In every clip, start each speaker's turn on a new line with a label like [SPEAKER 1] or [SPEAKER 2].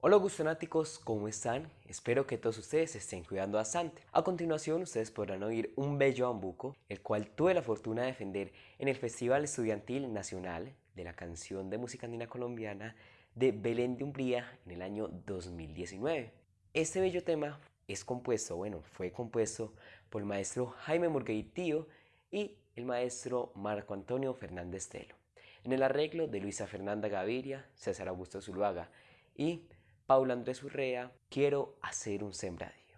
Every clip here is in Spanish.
[SPEAKER 1] Hola gustonáticos, ¿cómo están? Espero que todos ustedes estén cuidando bastante. A continuación ustedes podrán oír un bello bambuco, el cual tuve la fortuna de defender en el Festival Estudiantil Nacional de la Canción de Música Andina Colombiana de Belén de Umbría en el año 2019. Este bello tema es compuesto, bueno, fue compuesto por el maestro Jaime Murguitío y el maestro Marco Antonio Fernández Telo, en el arreglo de Luisa Fernanda Gaviria, César Augusto Zuluaga y Paula Andrés Urrea, quiero hacer un sembradío.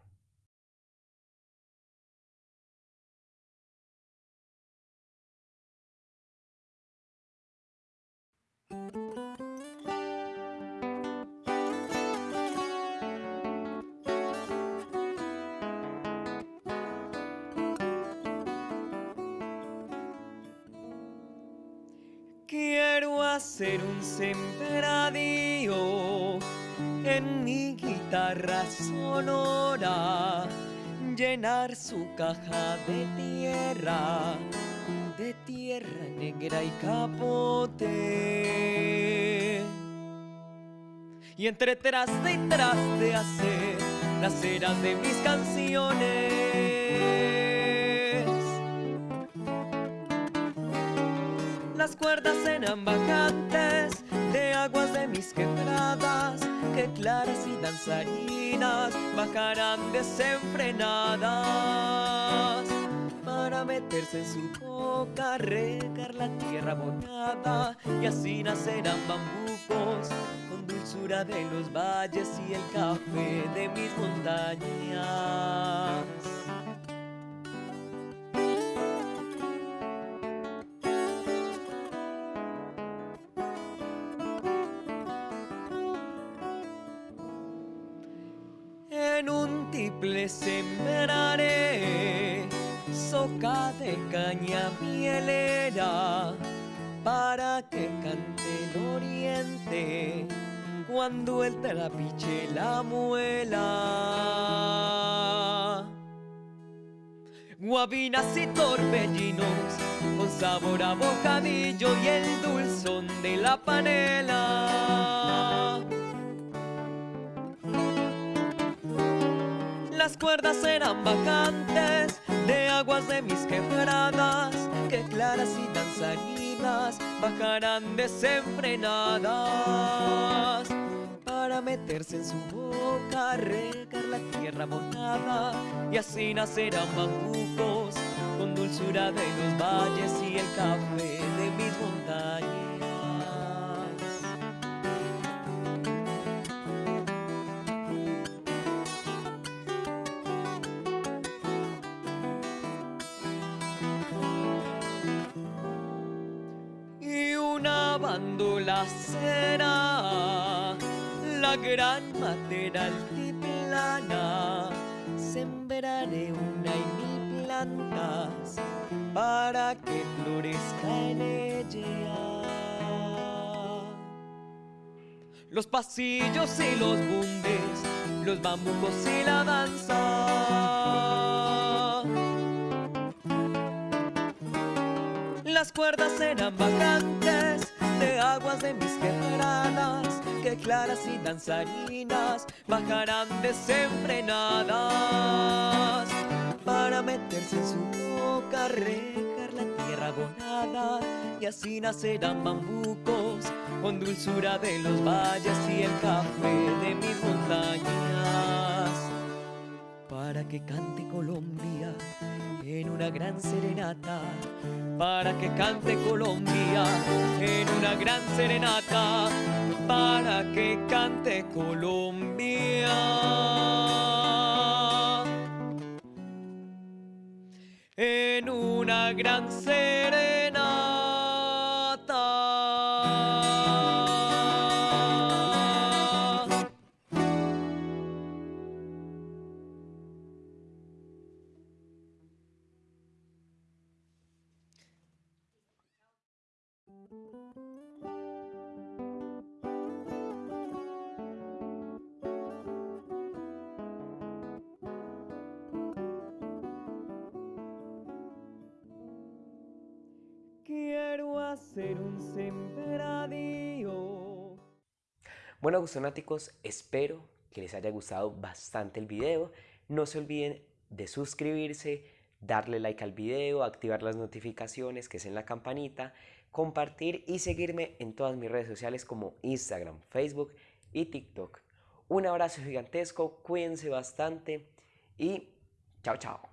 [SPEAKER 2] Quiero hacer un sembradío en mi guitarra sonora, llenar su caja de tierra, de tierra negra y capote. Y entre traste y traste hacer las eras de mis canciones. Las cuerdas eran bajantes de aguas de mis quebradas que claras y danzarinas bajarán desenfrenadas para meterse en su boca, regar la tierra bonada y así nacerán bambucos con dulzura de los valles y el café de mis montañas. En un tiple sembraré soca de caña mielera para que cante el oriente cuando el trapiche la muela. Guabinas y torbellinos con sabor a bocadillo y el dulzón de la panela. Cuerdas eran vacantes de aguas de mis quebradas que claras y danzarinas bajarán desenfrenadas para meterse en su boca, regar la tierra mojada y así nacerán bambucos con dulzura de los valles y el café de mis montañas. Una bandola será la gran matera altiplana. Sembraré una y mil plantas para que florezca en ella. Los pasillos y los bundes, los bambucos y la danza. Las cuerdas eran vacantes de aguas de mis quebradas que claras y danzarinas bajarán desenfrenadas para meterse en su boca, regar la tierra abonada y así nacerán bambucos con dulzura de los valles y el café de mis montañas. Para que cante Colombia en una gran serenata, para que cante Colombia gran serenata, para que cante Colombia. En una gran serenata. Hacer un sembradío. Bueno, gustonáticos, espero que les haya gustado bastante el video. No se olviden de suscribirse, darle like al video, activar las notificaciones que es en la campanita, compartir y seguirme en todas mis redes sociales como Instagram, Facebook y TikTok. Un abrazo gigantesco, cuídense bastante y chao chao.